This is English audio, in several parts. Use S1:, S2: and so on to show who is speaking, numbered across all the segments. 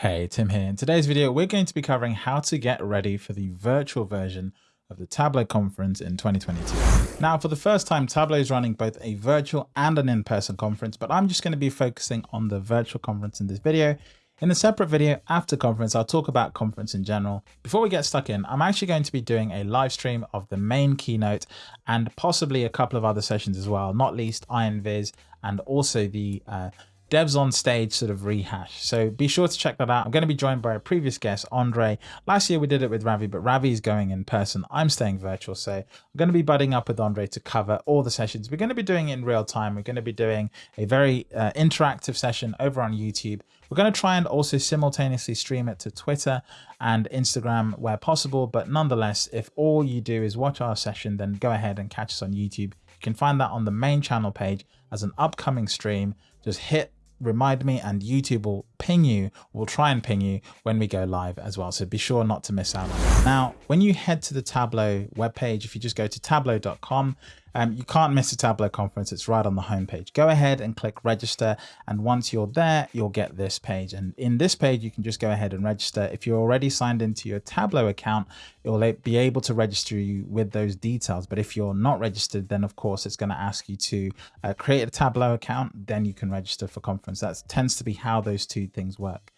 S1: Hey, Tim here. In today's video, we're going to be covering how to get ready for the virtual version of the Tableau conference in 2022. Now, for the first time, Tableau is running both a virtual and an in-person conference, but I'm just going to be focusing on the virtual conference in this video. In a separate video after conference, I'll talk about conference in general. Before we get stuck in, I'm actually going to be doing a live stream of the main keynote and possibly a couple of other sessions as well, not least Iron Viz and also the uh, devs on stage sort of rehash. So be sure to check that out. I'm going to be joined by a previous guest, Andre. Last year we did it with Ravi, but Ravi is going in person. I'm staying virtual. So I'm going to be budding up with Andre to cover all the sessions. We're going to be doing in real time. We're going to be doing a very uh, interactive session over on YouTube. We're going to try and also simultaneously stream it to Twitter and Instagram where possible. But nonetheless, if all you do is watch our session, then go ahead and catch us on YouTube. You can find that on the main channel page as an upcoming stream. Just hit remind me and YouTube will ping you, will try and ping you when we go live as well. So be sure not to miss out. Now, when you head to the Tableau webpage, if you just go to tableau.com, um, you can't miss a Tableau conference. It's right on the homepage. Go ahead and click register. And once you're there, you'll get this page. And in this page, you can just go ahead and register. If you're already signed into your Tableau account, it will be able to register you with those details. But if you're not registered, then of course, it's going to ask you to uh, create a Tableau account. Then you can register for conference. That tends to be how those two things work.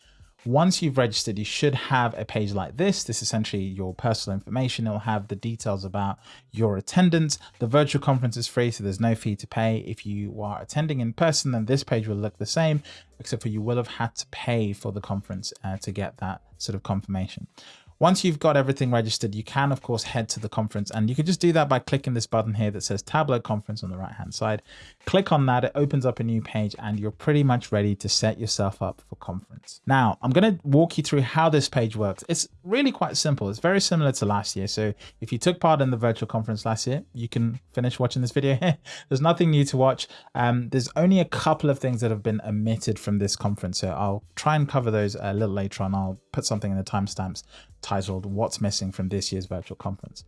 S1: Once you've registered, you should have a page like this. This is essentially your personal information. It'll have the details about your attendance. The virtual conference is free, so there's no fee to pay. If you are attending in person, then this page will look the same, except for you will have had to pay for the conference uh, to get that sort of confirmation. Once you've got everything registered, you can of course head to the conference and you can just do that by clicking this button here that says Tableau conference on the right hand side. Click on that, it opens up a new page and you're pretty much ready to set yourself up for conference. Now, I'm going to walk you through how this page works. It's really quite simple. It's very similar to last year. So if you took part in the virtual conference last year, you can finish watching this video here. There's nothing new to watch. Um, there's only a couple of things that have been omitted from this conference. So I'll try and cover those a little later on. I'll put something in the timestamps titled What's Missing from This Year's Virtual Conference.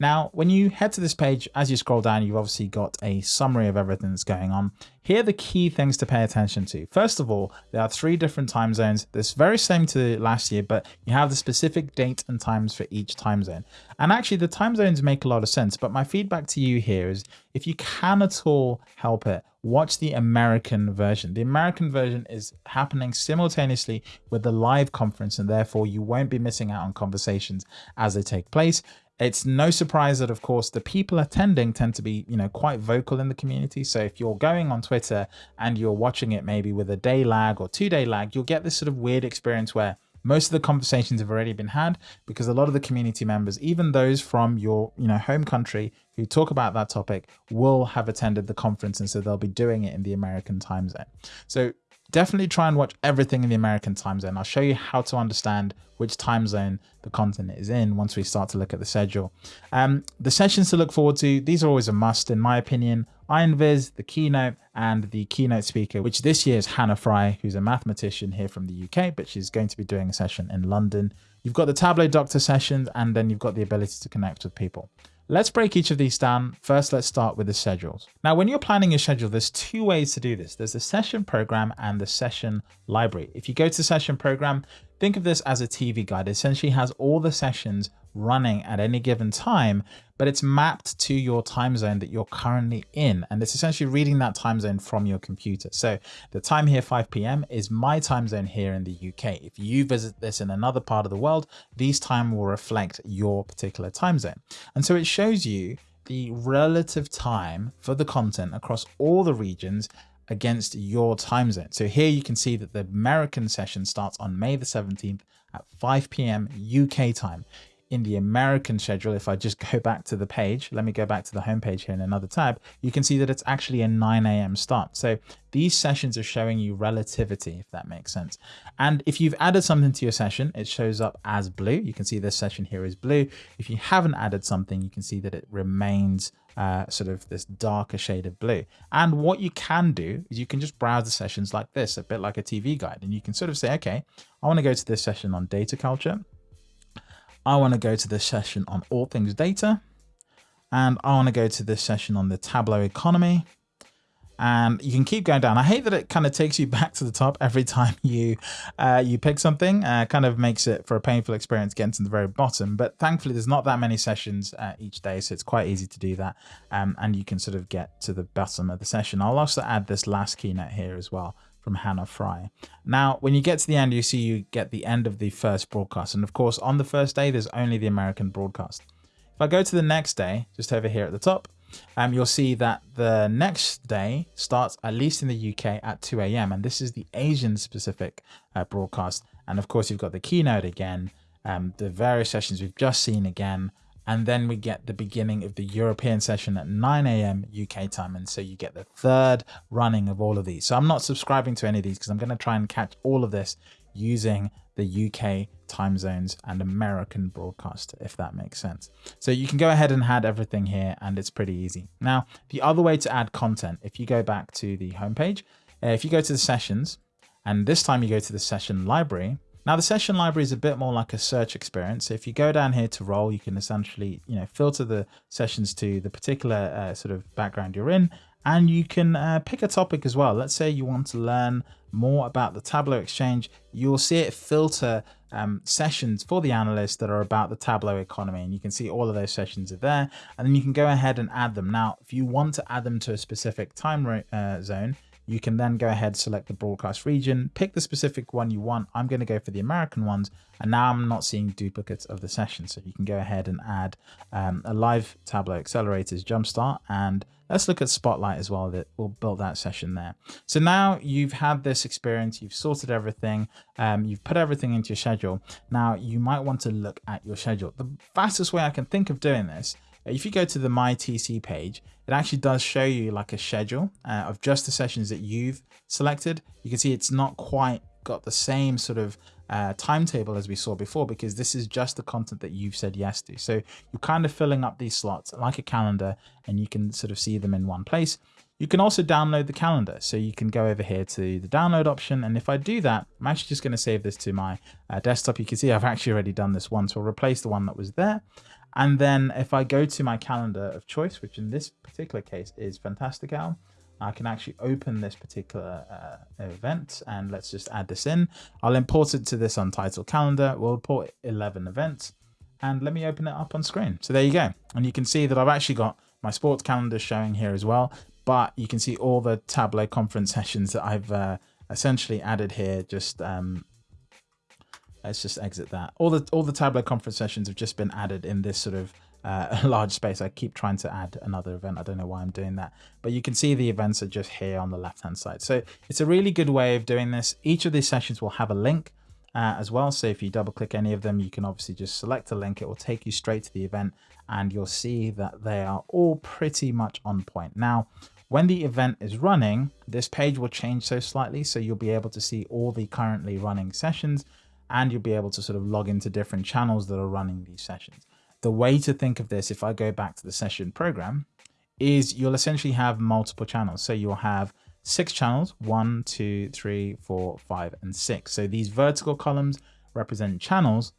S1: Now, when you head to this page, as you scroll down, you've obviously got a summary of everything that's going on. Here are the key things to pay attention to. First of all, there are three different time zones. This very same to last year, but you have the specific date and times for each time zone. And actually the time zones make a lot of sense, but my feedback to you here is if you can at all help it, watch the American version. The American version is happening simultaneously with the live conference and therefore you won't be missing out on conversations as they take place. It's no surprise that, of course, the people attending tend to be, you know, quite vocal in the community. So if you're going on Twitter and you're watching it maybe with a day lag or two day lag, you'll get this sort of weird experience where most of the conversations have already been had because a lot of the community members, even those from your, you know, home country who talk about that topic will have attended the conference. And so they'll be doing it in the American time zone. So definitely try and watch everything in the American time zone. I'll show you how to understand which time zone the content is in once we start to look at the schedule. Um, the sessions to look forward to, these are always a must in my opinion. Iron Viz, the keynote, and the keynote speaker, which this year is Hannah Fry, who's a mathematician here from the UK, but she's going to be doing a session in London. You've got the Tableau Doctor sessions, and then you've got the ability to connect with people. Let's break each of these down. First, let's start with the schedules. Now, when you're planning your schedule, there's two ways to do this. There's the session program and the session library. If you go to the session program, think of this as a TV guide. It essentially has all the sessions running at any given time, but it's mapped to your time zone that you're currently in. And it's essentially reading that time zone from your computer. So the time here, 5 p.m. is my time zone here in the UK. If you visit this in another part of the world, these time will reflect your particular time zone. And so it shows you the relative time for the content across all the regions against your time zone. So here you can see that the American session starts on May the 17th at 5 p.m. UK time in the American schedule, if I just go back to the page, let me go back to the home page here in another tab, you can see that it's actually a 9 a.m. start. So these sessions are showing you relativity, if that makes sense. And if you've added something to your session, it shows up as blue. You can see this session here is blue. If you haven't added something, you can see that it remains uh, sort of this darker shade of blue. And what you can do is you can just browse the sessions like this, a bit like a TV guide. And you can sort of say, okay, I want to go to this session on data culture. I want to go to this session on all things data. And I want to go to this session on the Tableau economy. and you can keep going down. I hate that it kind of takes you back to the top every time you uh, you pick something. Uh, kind of makes it for a painful experience getting to the very bottom. But thankfully, there's not that many sessions uh, each day, so it's quite easy to do that. Um, and you can sort of get to the bottom of the session. I'll also add this last keynote here as well from Hannah Fry. Now, when you get to the end, you see you get the end of the first broadcast. And of course, on the first day, there's only the American broadcast. If I go to the next day, just over here at the top, um, you'll see that the next day starts at least in the UK at 2 a.m. and this is the Asian specific uh, broadcast. And of course, you've got the keynote again, um, the various sessions we've just seen again, and then we get the beginning of the European session at 9 a.m. UK time. And so you get the third running of all of these. So I'm not subscribing to any of these because I'm going to try and catch all of this using the UK time zones and American broadcast, if that makes sense. So you can go ahead and add everything here and it's pretty easy. Now, the other way to add content, if you go back to the homepage, uh, if you go to the sessions, and this time you go to the session library, now the session library is a bit more like a search experience. So if you go down here to role, you can essentially, you know, filter the sessions to the particular uh, sort of background you're in, and you can uh, pick a topic as well. Let's say you want to learn more about the Tableau Exchange. You'll see it filter um, sessions for the analysts that are about the Tableau economy. And you can see all of those sessions are there. And then you can go ahead and add them. Now, if you want to add them to a specific time uh, zone, you can then go ahead, select the broadcast region, pick the specific one you want. I'm going to go for the American ones. And now I'm not seeing duplicates of the session. So you can go ahead and add um, a live Tableau accelerators jumpstart. And let's look at Spotlight as well. That will build that session there. So now you've had this experience, you've sorted everything, um, you've put everything into your schedule. Now you might want to look at your schedule. The fastest way I can think of doing this if you go to the MyTC page, it actually does show you like a schedule uh, of just the sessions that you've selected. You can see it's not quite got the same sort of uh, timetable as we saw before because this is just the content that you've said yes to. So you're kind of filling up these slots like a calendar and you can sort of see them in one place. You can also download the calendar. So you can go over here to the download option. And if I do that, I'm actually just going to save this to my uh, desktop. You can see I've actually already done this once. So I'll replace the one that was there. And then if I go to my calendar of choice, which in this particular case is Fantastical, I can actually open this particular uh, event and let's just add this in. I'll import it to this untitled calendar. We'll import 11 events and let me open it up on screen. So there you go. And you can see that I've actually got my sports calendar showing here as well, but you can see all the Tableau conference sessions that I've uh, essentially added here just um, let's just exit that. All the all the Tableau conference sessions have just been added in this sort of uh, large space. I keep trying to add another event. I don't know why I'm doing that, but you can see the events are just here on the left hand side. So it's a really good way of doing this. Each of these sessions will have a link uh, as well. So if you double click any of them, you can obviously just select a link. It will take you straight to the event and you'll see that they are all pretty much on point. Now, when the event is running, this page will change so slightly. So you'll be able to see all the currently running sessions and you'll be able to sort of log into different channels that are running these sessions. The way to think of this, if I go back to the session program, is you'll essentially have multiple channels. So you'll have six channels, one, two, three, four, five, and six. So these vertical columns represent channels.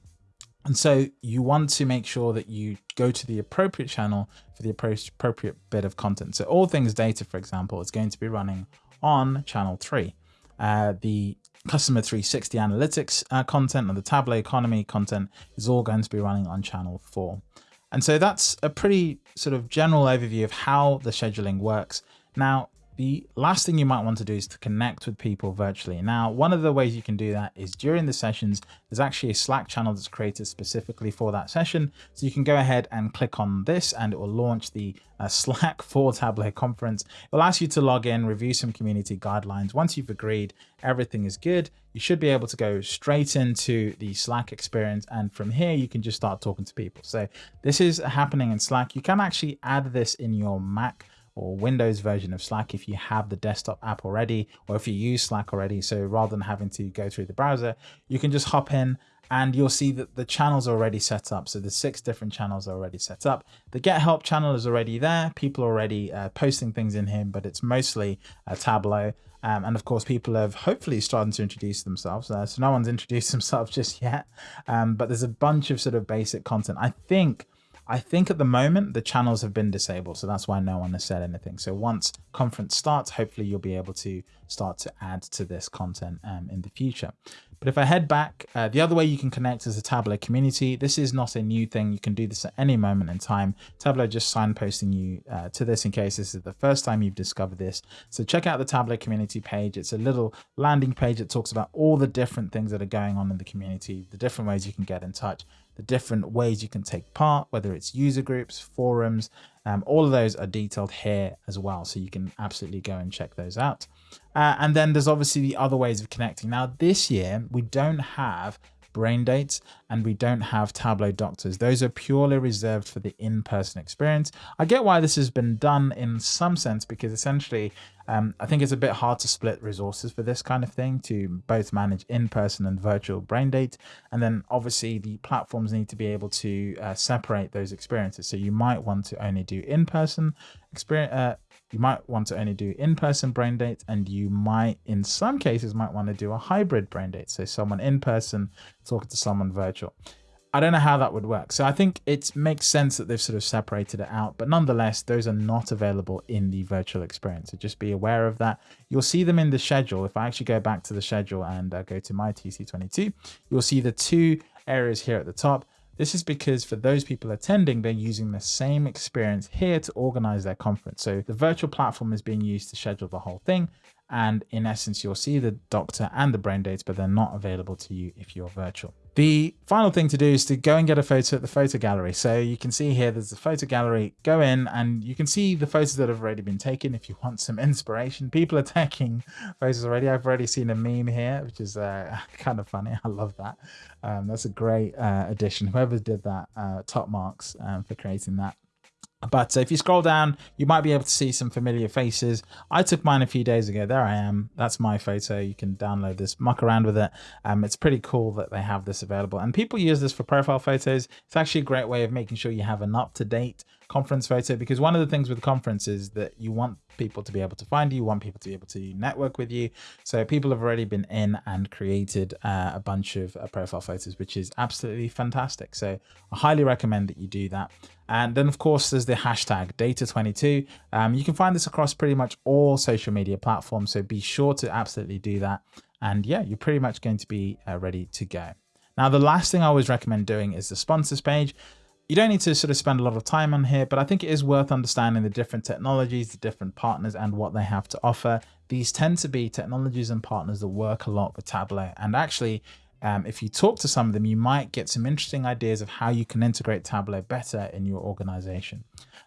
S1: And so you want to make sure that you go to the appropriate channel for the appropriate bit of content. So all things data, for example, is going to be running on channel three. Uh, the customer 360 analytics uh, content and the Tableau economy content is all going to be running on channel 4. And so that's a pretty sort of general overview of how the scheduling works. Now, the last thing you might want to do is to connect with people virtually. Now, one of the ways you can do that is during the sessions, there's actually a Slack channel that's created specifically for that session. So you can go ahead and click on this and it will launch the uh, Slack for Tableau conference. It will ask you to log in, review some community guidelines. Once you've agreed, everything is good. You should be able to go straight into the Slack experience. And from here, you can just start talking to people. So this is happening in Slack. You can actually add this in your Mac or Windows version of Slack if you have the desktop app already, or if you use Slack already. So rather than having to go through the browser, you can just hop in and you'll see that the channels are already set up. So the six different channels are already set up. The Get Help channel is already there. People are already uh, posting things in here, but it's mostly a Tableau. Um, and of course, people have hopefully started to introduce themselves. Uh, so no one's introduced themselves just yet, um, but there's a bunch of sort of basic content. I think I think at the moment the channels have been disabled, so that's why no one has said anything. So once conference starts, hopefully you'll be able to start to add to this content um, in the future. But if I head back, uh, the other way you can connect is the Tableau community. This is not a new thing. You can do this at any moment in time. Tableau just signposting you uh, to this in case this is the first time you've discovered this. So check out the Tableau community page. It's a little landing page that talks about all the different things that are going on in the community, the different ways you can get in touch, the different ways you can take part, whether it's user groups, forums, um, all of those are detailed here as well. So you can absolutely go and check those out. Uh, and then there's obviously the other ways of connecting. Now this year, we don't have brain dates and we don't have tableau doctors. Those are purely reserved for the in-person experience. I get why this has been done in some sense because essentially um, i think it's a bit hard to split resources for this kind of thing to both manage in-person and virtual brain date. And then obviously the platforms need to be able to uh, separate those experiences. So you might want to only do in-person experience uh, you might want to only do in-person brain dates and you might in some cases might want to do a hybrid brain date. So someone in person talking to someone virtual i don't know how that would work so i think it makes sense that they've sort of separated it out but nonetheless those are not available in the virtual experience so just be aware of that you'll see them in the schedule if i actually go back to the schedule and uh, go to my tc22 you'll see the two areas here at the top this is because for those people attending, they're using the same experience here to organize their conference. So the virtual platform is being used to schedule the whole thing. And in essence, you'll see the doctor and the brain dates, but they're not available to you if you're virtual. The final thing to do is to go and get a photo at the photo gallery. So you can see here, there's the photo gallery. Go in and you can see the photos that have already been taken if you want some inspiration. People are taking photos already. I've already seen a meme here, which is uh, kind of funny. I love that. Um, that's a great uh, addition. Whoever did that, uh, top marks um, for creating that. But if you scroll down, you might be able to see some familiar faces. I took mine a few days ago. There I am. That's my photo. You can download this, muck around with it. Um, it's pretty cool that they have this available. And people use this for profile photos. It's actually a great way of making sure you have an up-to-date conference photo because one of the things with conference is that you want people to be able to find you, you want people to be able to network with you. So people have already been in and created uh, a bunch of uh, profile photos, which is absolutely fantastic. So I highly recommend that you do that. And then, of course, there's the hashtag data22. Um, you can find this across pretty much all social media platforms. So be sure to absolutely do that. And yeah, you're pretty much going to be uh, ready to go. Now, the last thing I always recommend doing is the sponsors page. You don't need to sort of spend a lot of time on here, but I think it is worth understanding the different technologies, the different partners and what they have to offer. These tend to be technologies and partners that work a lot with Tableau. And actually, um, if you talk to some of them, you might get some interesting ideas of how you can integrate Tableau better in your organization.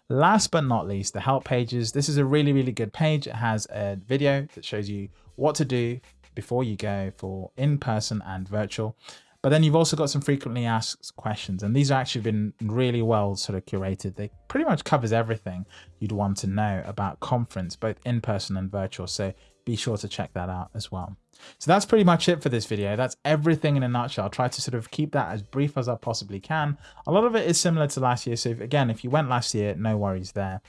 S1: Last but not least, the help pages. This is a really, really good page. It has a video that shows you what to do before you go for in-person and virtual. But then you've also got some frequently asked questions, and these have actually been really well sort of curated. They pretty much covers everything you'd want to know about conference, both in person and virtual. So be sure to check that out as well. So that's pretty much it for this video. That's everything in a nutshell. I'll try to sort of keep that as brief as I possibly can. A lot of it is similar to last year. So if, again, if you went last year, no worries there.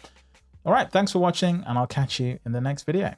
S1: All right, thanks for watching and I'll catch you in the next video.